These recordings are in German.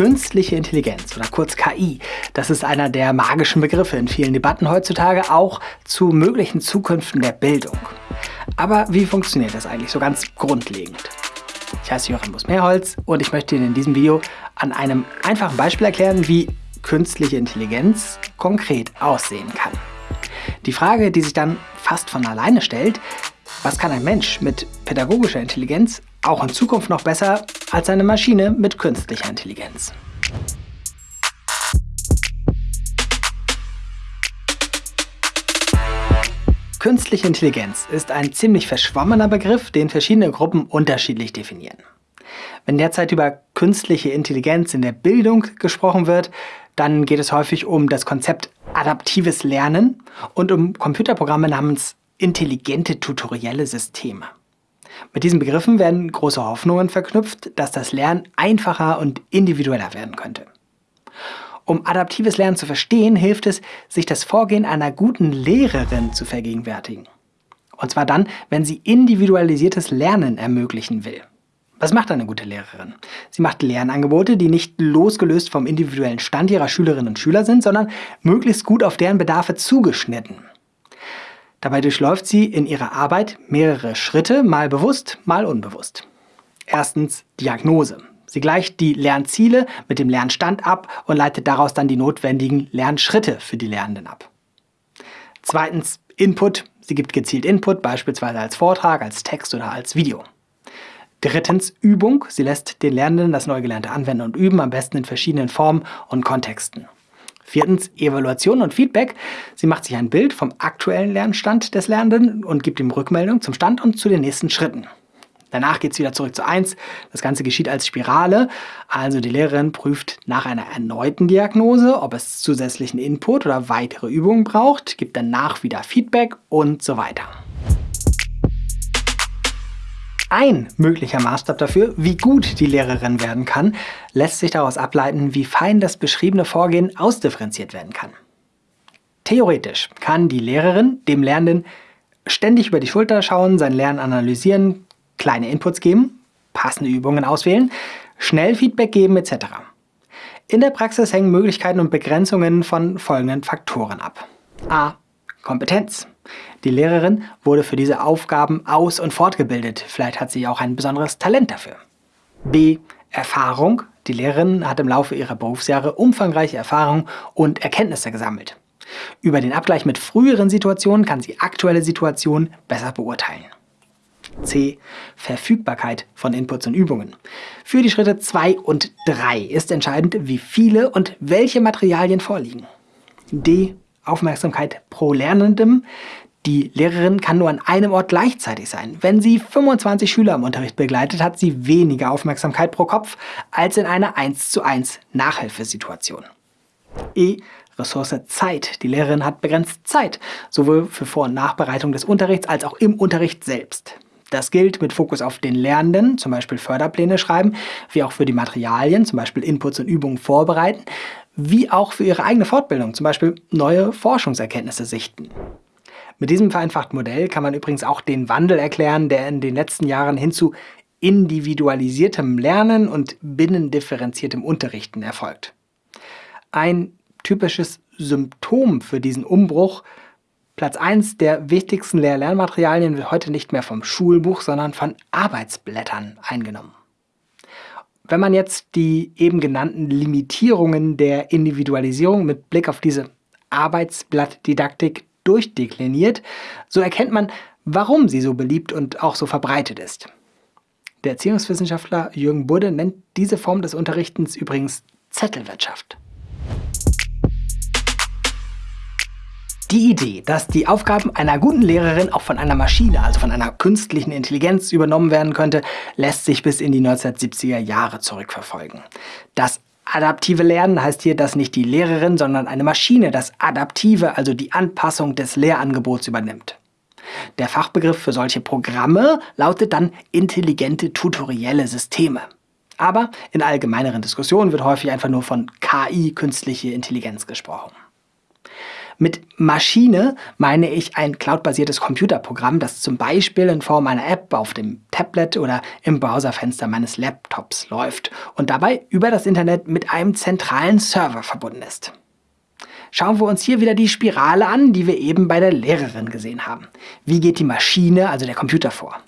Künstliche Intelligenz oder kurz KI, das ist einer der magischen Begriffe in vielen Debatten heutzutage, auch zu möglichen Zukünften der Bildung. Aber wie funktioniert das eigentlich so ganz grundlegend? Ich heiße Joachim Bus-Mehrholz und ich möchte Ihnen in diesem Video an einem einfachen Beispiel erklären, wie künstliche Intelligenz konkret aussehen kann. Die Frage, die sich dann fast von alleine stellt, was kann ein Mensch mit pädagogischer Intelligenz auch in Zukunft noch besser als eine Maschine mit künstlicher Intelligenz? Künstliche Intelligenz ist ein ziemlich verschwommener Begriff, den verschiedene Gruppen unterschiedlich definieren. Wenn derzeit über künstliche Intelligenz in der Bildung gesprochen wird, dann geht es häufig um das Konzept adaptives Lernen und um Computerprogramme namens intelligente tutorielle Systeme. Mit diesen Begriffen werden große Hoffnungen verknüpft, dass das Lernen einfacher und individueller werden könnte. Um adaptives Lernen zu verstehen, hilft es, sich das Vorgehen einer guten Lehrerin zu vergegenwärtigen. Und zwar dann, wenn sie individualisiertes Lernen ermöglichen will. Was macht eine gute Lehrerin? Sie macht Lernangebote, die nicht losgelöst vom individuellen Stand ihrer Schülerinnen und Schüler sind, sondern möglichst gut auf deren Bedarfe zugeschnitten. Dabei durchläuft sie in ihrer Arbeit mehrere Schritte, mal bewusst, mal unbewusst. Erstens Diagnose. Sie gleicht die Lernziele mit dem Lernstand ab und leitet daraus dann die notwendigen Lernschritte für die Lernenden ab. Zweitens Input. Sie gibt gezielt Input, beispielsweise als Vortrag, als Text oder als Video. Drittens Übung. Sie lässt den Lernenden das Neugelernte anwenden und üben, am besten in verschiedenen Formen und Kontexten. Viertens Evaluation und Feedback. Sie macht sich ein Bild vom aktuellen Lernstand des Lernenden und gibt ihm Rückmeldung zum Stand und zu den nächsten Schritten. Danach geht es wieder zurück zu 1. Das Ganze geschieht als Spirale. Also die Lehrerin prüft nach einer erneuten Diagnose, ob es zusätzlichen Input oder weitere Übungen braucht, gibt danach wieder Feedback und so weiter. Ein möglicher Maßstab dafür, wie gut die Lehrerin werden kann, lässt sich daraus ableiten, wie fein das beschriebene Vorgehen ausdifferenziert werden kann. Theoretisch kann die Lehrerin dem Lernenden ständig über die Schulter schauen, sein Lernen analysieren, kleine Inputs geben, passende Übungen auswählen, schnell Feedback geben etc. In der Praxis hängen Möglichkeiten und Begrenzungen von folgenden Faktoren ab. A. Kompetenz. Die Lehrerin wurde für diese Aufgaben aus- und fortgebildet. Vielleicht hat sie auch ein besonderes Talent dafür. B. Erfahrung. Die Lehrerin hat im Laufe ihrer Berufsjahre umfangreiche Erfahrungen und Erkenntnisse gesammelt. Über den Abgleich mit früheren Situationen kann sie aktuelle Situationen besser beurteilen. C. Verfügbarkeit von Inputs und Übungen. Für die Schritte 2 und 3 ist entscheidend, wie viele und welche Materialien vorliegen. D. Aufmerksamkeit pro Lernendem. Die Lehrerin kann nur an einem Ort gleichzeitig sein. Wenn sie 25 Schüler im Unterricht begleitet, hat sie weniger Aufmerksamkeit pro Kopf als in einer 1 zu 1 Nachhilfesituation. E. Ressource Zeit. Die Lehrerin hat begrenzt Zeit, sowohl für Vor- und Nachbereitung des Unterrichts als auch im Unterricht selbst. Das gilt mit Fokus auf den Lernenden, zum Beispiel Förderpläne schreiben, wie auch für die Materialien, zum Beispiel Inputs und Übungen vorbereiten, wie auch für ihre eigene Fortbildung, zum Beispiel neue Forschungserkenntnisse sichten. Mit diesem vereinfachten Modell kann man übrigens auch den Wandel erklären, der in den letzten Jahren hin zu individualisiertem Lernen und binnendifferenziertem Unterrichten erfolgt. Ein typisches Symptom für diesen Umbruch Platz 1 der wichtigsten Lehr-Lernmaterialien wird heute nicht mehr vom Schulbuch, sondern von Arbeitsblättern eingenommen. Wenn man jetzt die eben genannten Limitierungen der Individualisierung mit Blick auf diese Arbeitsblattdidaktik durchdekliniert, so erkennt man, warum sie so beliebt und auch so verbreitet ist. Der Erziehungswissenschaftler Jürgen Budde nennt diese Form des Unterrichtens übrigens Zettelwirtschaft. Die Idee, dass die Aufgaben einer guten Lehrerin auch von einer Maschine, also von einer künstlichen Intelligenz übernommen werden könnte, lässt sich bis in die 1970er Jahre zurückverfolgen. Das adaptive Lernen heißt hier, dass nicht die Lehrerin, sondern eine Maschine das Adaptive, also die Anpassung des Lehrangebots übernimmt. Der Fachbegriff für solche Programme lautet dann intelligente tutorielle Systeme. Aber in allgemeineren Diskussionen wird häufig einfach nur von KI, künstliche Intelligenz, gesprochen. Mit Maschine meine ich ein cloudbasiertes Computerprogramm, das zum Beispiel in Form einer App auf dem Tablet oder im Browserfenster meines Laptops läuft und dabei über das Internet mit einem zentralen Server verbunden ist. Schauen wir uns hier wieder die Spirale an, die wir eben bei der Lehrerin gesehen haben. Wie geht die Maschine, also der Computer, vor?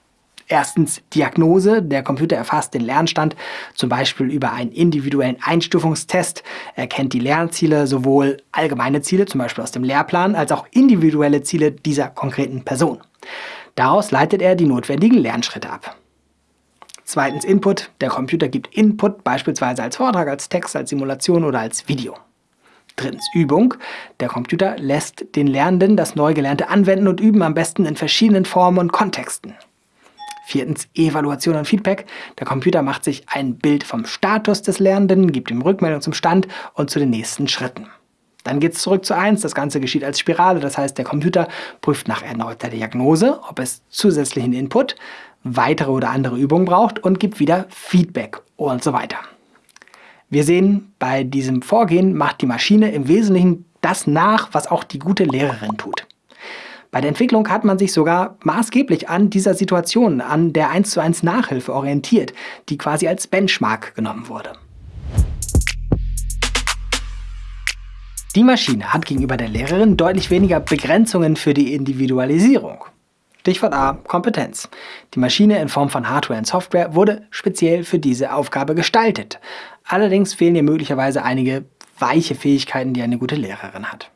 Erstens Diagnose. Der Computer erfasst den Lernstand, zum Beispiel über einen individuellen Einstufungstest, erkennt die Lernziele, sowohl allgemeine Ziele, zum Beispiel aus dem Lehrplan, als auch individuelle Ziele dieser konkreten Person. Daraus leitet er die notwendigen Lernschritte ab. Zweitens Input. Der Computer gibt Input, beispielsweise als Vortrag, als Text, als Simulation oder als Video. Drittens Übung. Der Computer lässt den Lernenden das Neugelernte anwenden und üben, am besten in verschiedenen Formen und Kontexten. Viertens Evaluation und Feedback. Der Computer macht sich ein Bild vom Status des Lernenden, gibt ihm Rückmeldung zum Stand und zu den nächsten Schritten. Dann geht es zurück zu 1. Das Ganze geschieht als Spirale, das heißt, der Computer prüft nach erneuter Diagnose, ob es zusätzlichen Input, weitere oder andere Übungen braucht und gibt wieder Feedback und so weiter. Wir sehen, bei diesem Vorgehen macht die Maschine im Wesentlichen das nach, was auch die gute Lehrerin tut. Bei der Entwicklung hat man sich sogar maßgeblich an dieser Situation, an der 1 zu 1 Nachhilfe orientiert, die quasi als Benchmark genommen wurde. Die Maschine hat gegenüber der Lehrerin deutlich weniger Begrenzungen für die Individualisierung. Stichwort A, Kompetenz. Die Maschine in Form von Hardware und Software wurde speziell für diese Aufgabe gestaltet. Allerdings fehlen ihr möglicherweise einige weiche Fähigkeiten, die eine gute Lehrerin hat.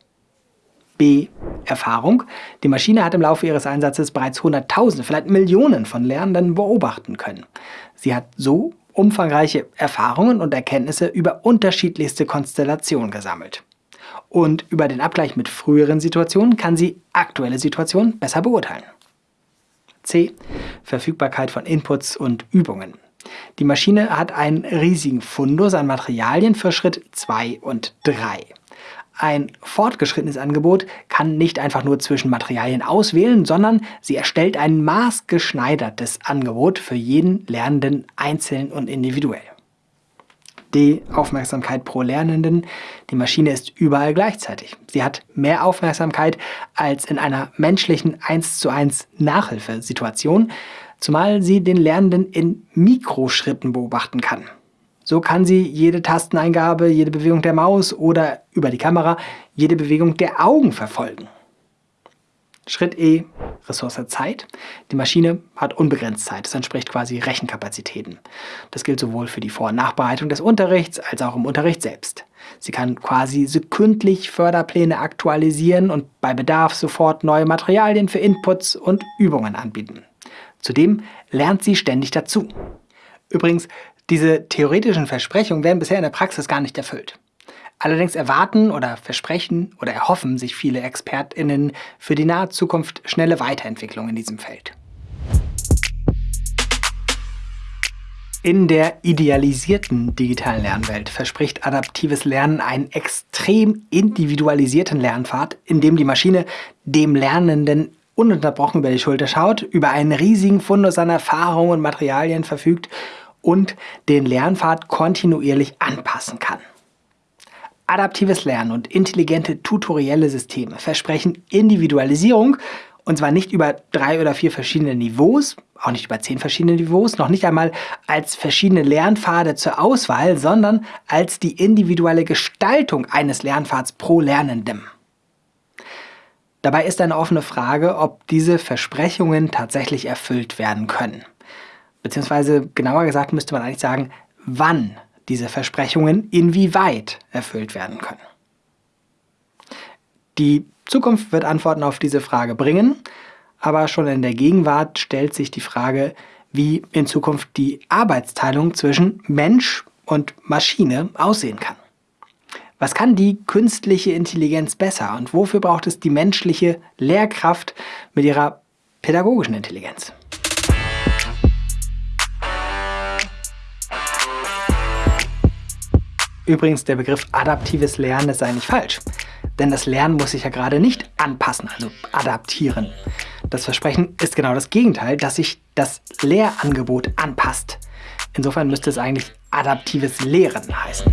B. Erfahrung. Die Maschine hat im Laufe ihres Einsatzes bereits Hunderttausende, vielleicht Millionen von Lernenden beobachten können. Sie hat so umfangreiche Erfahrungen und Erkenntnisse über unterschiedlichste Konstellationen gesammelt. Und über den Abgleich mit früheren Situationen kann sie aktuelle Situationen besser beurteilen. C. Verfügbarkeit von Inputs und Übungen. Die Maschine hat einen riesigen Fundus an Materialien für Schritt 2 und 3. Ein fortgeschrittenes Angebot kann nicht einfach nur zwischen Materialien auswählen, sondern sie erstellt ein maßgeschneidertes Angebot für jeden Lernenden einzeln und individuell. D. Aufmerksamkeit pro Lernenden. Die Maschine ist überall gleichzeitig. Sie hat mehr Aufmerksamkeit als in einer menschlichen 1 zu 1 Nachhilfesituation, zumal sie den Lernenden in Mikroschritten beobachten kann. So kann sie jede Tasteneingabe, jede Bewegung der Maus oder über die Kamera jede Bewegung der Augen verfolgen. Schritt E, Ressource Zeit. Die Maschine hat unbegrenzt Zeit, das entspricht quasi Rechenkapazitäten. Das gilt sowohl für die Vor- und Nachbereitung des Unterrichts als auch im Unterricht selbst. Sie kann quasi sekündlich Förderpläne aktualisieren und bei Bedarf sofort neue Materialien für Inputs und Übungen anbieten. Zudem lernt sie ständig dazu. Übrigens, diese theoretischen Versprechungen werden bisher in der Praxis gar nicht erfüllt. Allerdings erwarten oder versprechen oder erhoffen sich viele ExpertInnen für die nahe Zukunft schnelle Weiterentwicklung in diesem Feld. In der idealisierten digitalen Lernwelt verspricht adaptives Lernen einen extrem individualisierten Lernpfad, in dem die Maschine dem Lernenden ununterbrochen über die Schulter schaut, über einen riesigen Fundus an Erfahrungen und Materialien verfügt und den Lernpfad kontinuierlich anpassen kann. Adaptives Lernen und intelligente tutorielle Systeme versprechen Individualisierung und zwar nicht über drei oder vier verschiedene Niveaus, auch nicht über zehn verschiedene Niveaus, noch nicht einmal als verschiedene Lernpfade zur Auswahl, sondern als die individuelle Gestaltung eines Lernpfads pro Lernendem. Dabei ist eine offene Frage, ob diese Versprechungen tatsächlich erfüllt werden können beziehungsweise genauer gesagt müsste man eigentlich sagen, wann diese Versprechungen inwieweit erfüllt werden können. Die Zukunft wird Antworten auf diese Frage bringen, aber schon in der Gegenwart stellt sich die Frage, wie in Zukunft die Arbeitsteilung zwischen Mensch und Maschine aussehen kann. Was kann die künstliche Intelligenz besser und wofür braucht es die menschliche Lehrkraft mit ihrer pädagogischen Intelligenz? Übrigens, der Begriff adaptives Lernen ist eigentlich falsch. Denn das Lernen muss sich ja gerade nicht anpassen, also adaptieren. Das Versprechen ist genau das Gegenteil, dass sich das Lehrangebot anpasst. Insofern müsste es eigentlich adaptives Lehren heißen.